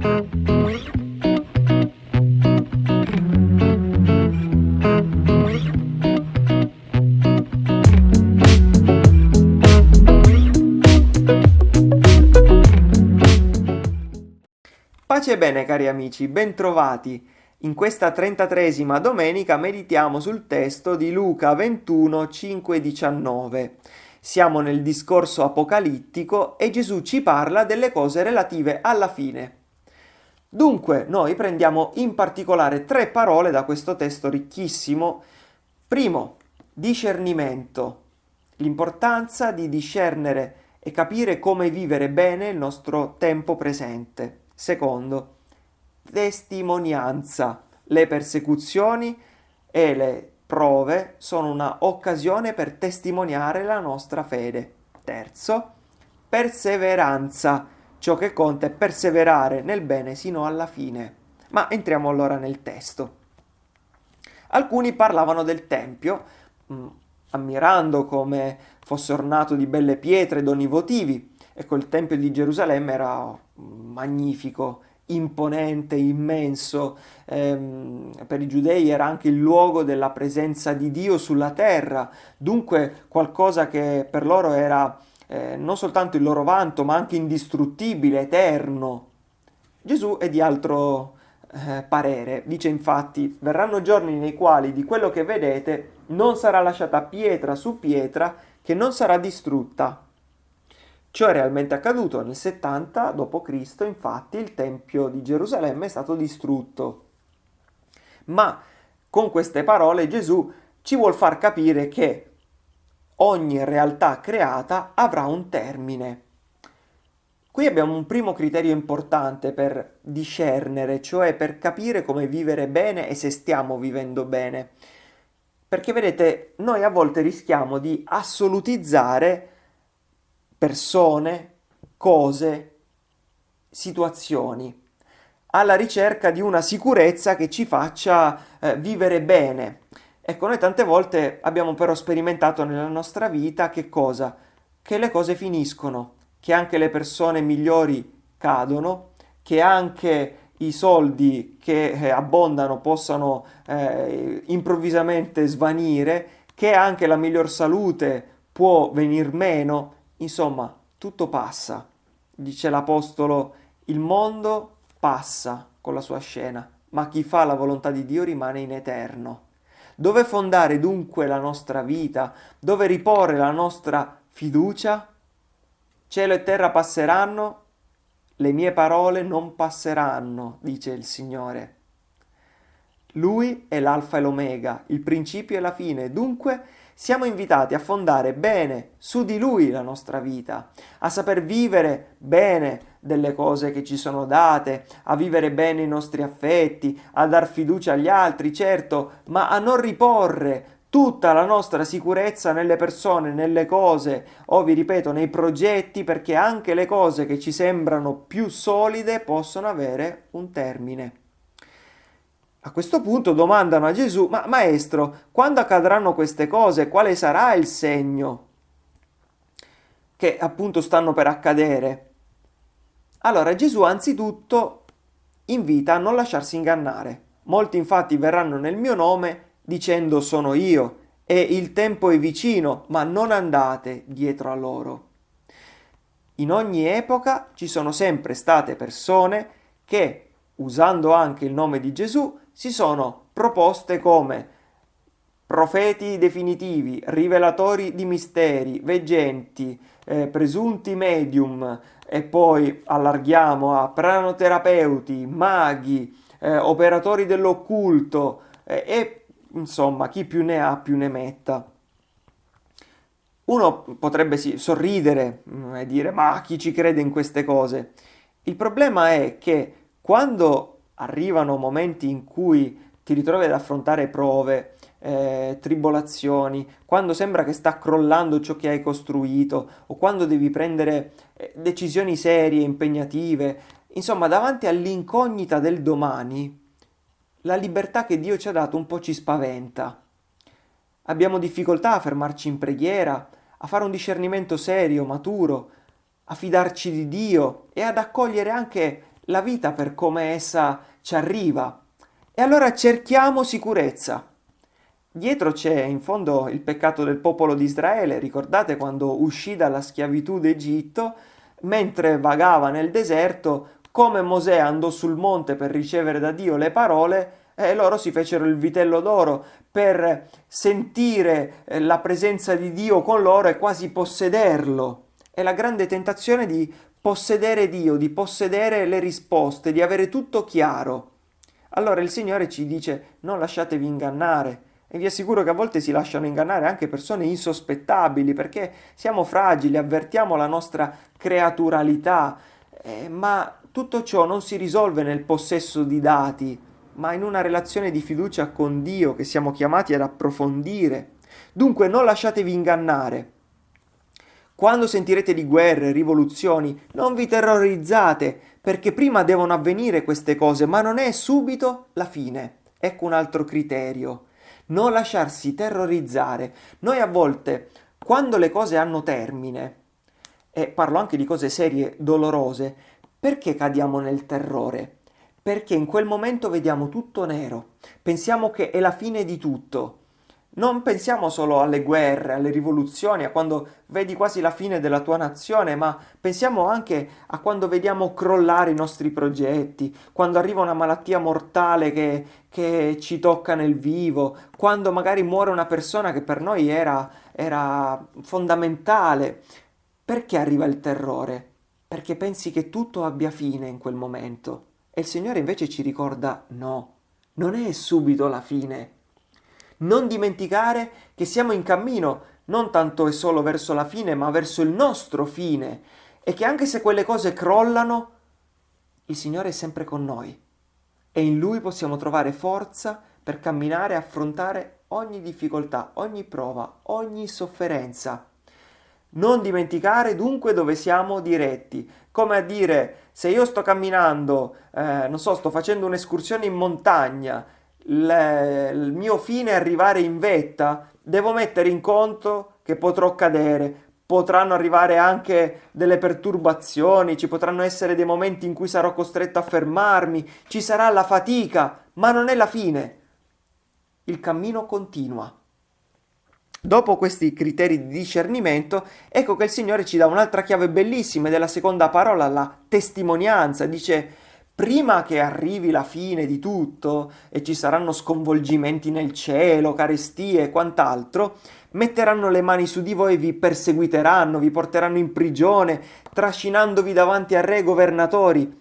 Pace e bene cari amici, bentrovati. In questa trentatresima domenica meditiamo sul testo di Luca 21, 5 19. Siamo nel discorso apocalittico e Gesù ci parla delle cose relative alla fine. Dunque, noi prendiamo in particolare tre parole da questo testo ricchissimo. Primo, discernimento, l'importanza di discernere e capire come vivere bene il nostro tempo presente. Secondo, testimonianza, le persecuzioni e le prove sono una occasione per testimoniare la nostra fede. Terzo, perseveranza. Ciò che conta è perseverare nel bene sino alla fine. Ma entriamo allora nel testo. Alcuni parlavano del Tempio, mh, mm, ammirando come fosse ornato di belle pietre doni votivi. Ecco, il Tempio di Gerusalemme era mm, magnifico, imponente, immenso. Ehm, per i giudei era anche il luogo della presenza di Dio sulla terra, dunque qualcosa che per loro era eh, non soltanto il loro vanto, ma anche indistruttibile, eterno. Gesù è di altro eh, parere, dice infatti, verranno giorni nei quali di quello che vedete non sarà lasciata pietra su pietra che non sarà distrutta. Ciò è realmente accaduto nel 70 d.C., infatti il Tempio di Gerusalemme è stato distrutto. Ma con queste parole Gesù ci vuol far capire che ogni realtà creata avrà un termine. Qui abbiamo un primo criterio importante per discernere, cioè per capire come vivere bene e se stiamo vivendo bene. Perché vedete, noi a volte rischiamo di assolutizzare persone, cose, situazioni, alla ricerca di una sicurezza che ci faccia eh, vivere bene. Ecco, noi tante volte abbiamo però sperimentato nella nostra vita che cosa? Che le cose finiscono, che anche le persone migliori cadono, che anche i soldi che eh, abbondano possano eh, improvvisamente svanire, che anche la miglior salute può venir meno Insomma, tutto passa. Dice l'Apostolo, il mondo passa con la sua scena, ma chi fa la volontà di Dio rimane in eterno. Dove fondare dunque la nostra vita? Dove riporre la nostra fiducia? Cielo e terra passeranno, le mie parole non passeranno, dice il Signore. Lui è l'alfa e l'omega, il principio e la fine, dunque siamo invitati a fondare bene su di Lui la nostra vita, a saper vivere bene delle cose che ci sono date, a vivere bene i nostri affetti, a dar fiducia agli altri, certo, ma a non riporre tutta la nostra sicurezza nelle persone, nelle cose, o vi ripeto, nei progetti, perché anche le cose che ci sembrano più solide possono avere un termine. A questo punto domandano a Gesù, ma maestro, quando accadranno queste cose, quale sarà il segno che appunto stanno per accadere? Allora Gesù anzitutto invita a non lasciarsi ingannare. Molti infatti verranno nel mio nome dicendo sono io e il tempo è vicino, ma non andate dietro a loro. In ogni epoca ci sono sempre state persone che, usando anche il nome di Gesù, si sono proposte come profeti definitivi, rivelatori di misteri, veggenti, eh, presunti medium e poi allarghiamo a pranoterapeuti, maghi, eh, operatori dell'occulto eh, e insomma chi più ne ha più ne metta. Uno potrebbe sì, sorridere mm, e dire ma chi ci crede in queste cose? Il problema è che quando arrivano momenti in cui ti ritrovi ad affrontare prove, eh, tribolazioni, quando sembra che sta crollando ciò che hai costruito o quando devi prendere eh, decisioni serie, impegnative, insomma davanti all'incognita del domani, la libertà che Dio ci ha dato un po' ci spaventa. Abbiamo difficoltà a fermarci in preghiera, a fare un discernimento serio, maturo, a fidarci di Dio e ad accogliere anche la vita per come essa ci arriva. E allora cerchiamo sicurezza. Dietro c'è in fondo il peccato del popolo di Israele, ricordate quando uscì dalla schiavitù d'Egitto, mentre vagava nel deserto, come Mosè andò sul monte per ricevere da Dio le parole, e loro si fecero il vitello d'oro per sentire eh, la presenza di Dio con loro e quasi possederlo. È la grande tentazione di possedere Dio, di possedere le risposte, di avere tutto chiaro. Allora il Signore ci dice non lasciatevi ingannare. E vi assicuro che a volte si lasciano ingannare anche persone insospettabili perché siamo fragili, avvertiamo la nostra creaturalità, eh, ma tutto ciò non si risolve nel possesso di dati, ma in una relazione di fiducia con Dio che siamo chiamati ad approfondire. Dunque non lasciatevi ingannare. Quando sentirete di guerre, rivoluzioni, non vi terrorizzate, perché prima devono avvenire queste cose, ma non è subito la fine. Ecco un altro criterio. Non lasciarsi terrorizzare. Noi a volte, quando le cose hanno termine, e parlo anche di cose serie, dolorose, perché cadiamo nel terrore? Perché in quel momento vediamo tutto nero, pensiamo che è la fine di tutto non pensiamo solo alle guerre, alle rivoluzioni, a quando vedi quasi la fine della tua nazione, ma pensiamo anche a quando vediamo crollare i nostri progetti, quando arriva una malattia mortale che, che ci tocca nel vivo, quando magari muore una persona che per noi era, era fondamentale. Perché arriva il terrore? Perché pensi che tutto abbia fine in quel momento. E il Signore invece ci ricorda no, non è subito la fine non dimenticare che siamo in cammino non tanto e solo verso la fine, ma verso il nostro fine. E che anche se quelle cose crollano, il Signore è sempre con noi. E in Lui possiamo trovare forza per camminare e affrontare ogni difficoltà, ogni prova, ogni sofferenza. Non dimenticare dunque dove siamo diretti, come a dire se io sto camminando, eh, non so, sto facendo un'escursione in montagna, il, mio fine è arrivare in vetta, devo mettere in conto che potrò cadere, potranno arrivare anche delle perturbazioni, ci potranno essere dei momenti in cui sarò costretto a fermarmi, ci sarà la fatica, ma non è la fine. Il cammino continua. Dopo questi criteri di discernimento, ecco che il Signore ci dà un'altra chiave bellissima della seconda parola, la testimonianza. Dice prima che arrivi la fine di tutto e ci saranno sconvolgimenti nel cielo, carestie e quant'altro, metteranno le mani su di voi e vi perseguiteranno, vi porteranno in prigione, trascinandovi davanti a re governatori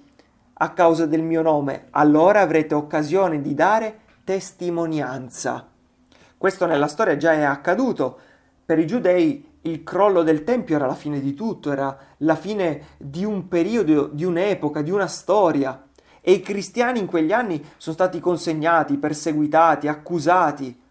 a causa del mio nome. Allora avrete occasione di dare testimonianza. Questo nella storia già è accaduto. Per i giudei il crollo del Tempio era la fine di tutto, era la fine di un periodo, di un'epoca, di una storia. E i cristiani in quegli anni sono stati consegnati, perseguitati, accusati.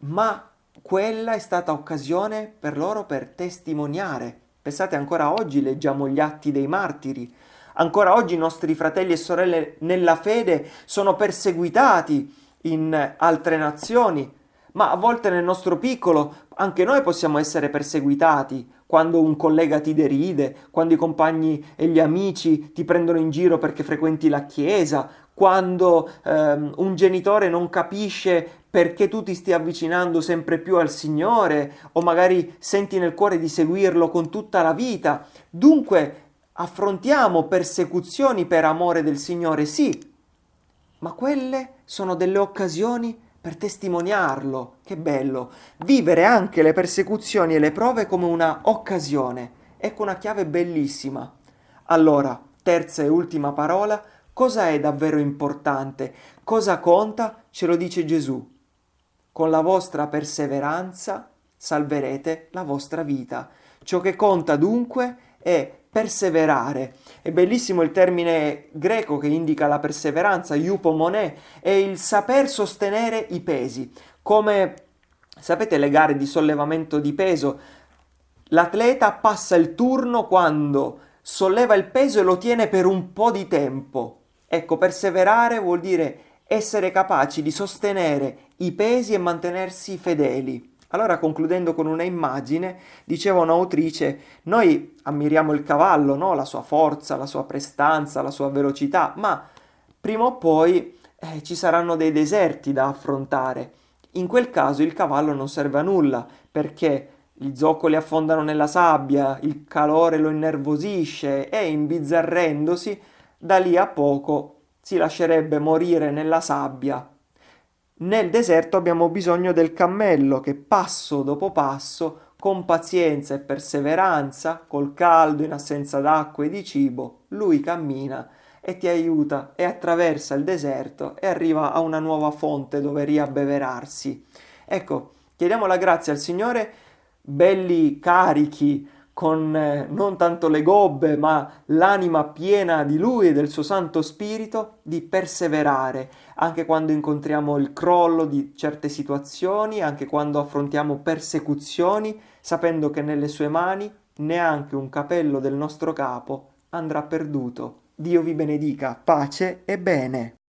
Ma quella è stata occasione per loro per testimoniare. Pensate, ancora oggi leggiamo gli atti dei martiri. Ancora oggi i nostri fratelli e sorelle nella fede sono perseguitati in altre nazioni, ma a volte nel nostro piccolo anche noi possiamo essere perseguitati quando un collega ti deride, quando i compagni e gli amici ti prendono in giro perché frequenti la chiesa, quando ehm, un genitore non capisce perché tu ti stia avvicinando sempre più al Signore o magari senti nel cuore di seguirlo con tutta la vita. Dunque affrontiamo persecuzioni per amore del Signore, sì, ma quelle sono delle occasioni per testimoniarlo. Che bello! Vivere anche le persecuzioni e le prove come una occasione. Ecco una chiave bellissima. Allora, terza e ultima parola, cosa è davvero importante? Cosa conta? Ce lo dice Gesù. Con la vostra perseveranza salverete la vostra vita. Ciò che conta dunque è perseverare. È bellissimo il termine greco che indica la perseveranza, iupomone, è il saper sostenere i pesi. Come sapete le gare di sollevamento di peso, l'atleta passa il turno quando solleva il peso e lo tiene per un po' di tempo. Ecco, perseverare vuol dire essere capaci di sostenere i pesi e mantenersi fedeli. Allora, concludendo con una immagine, diceva un'autrice, noi ammiriamo il cavallo, no? la sua forza, la sua prestanza, la sua velocità, ma prima o poi eh, ci saranno dei deserti da affrontare. In quel caso il cavallo non serve a nulla, perché gli zoccoli affondano nella sabbia, il calore lo innervosisce e imbizzarrendosi, da lì a poco si lascerebbe morire nella sabbia nel deserto abbiamo bisogno del cammello che passo dopo passo, con pazienza e perseveranza, col caldo in assenza d'acqua e di cibo, lui cammina e ti aiuta e attraversa il deserto e arriva a una nuova fonte dove riabbeverarsi. Ecco, chiediamo la grazia al Signore, belli carichi, con eh, non tanto le gobbe, ma l'anima piena di Lui e del suo Santo Spirito, di perseverare, anche quando incontriamo il crollo di certe situazioni, anche quando affrontiamo persecuzioni, sapendo che nelle sue mani neanche un capello del nostro capo andrà perduto. Dio vi benedica, pace e bene.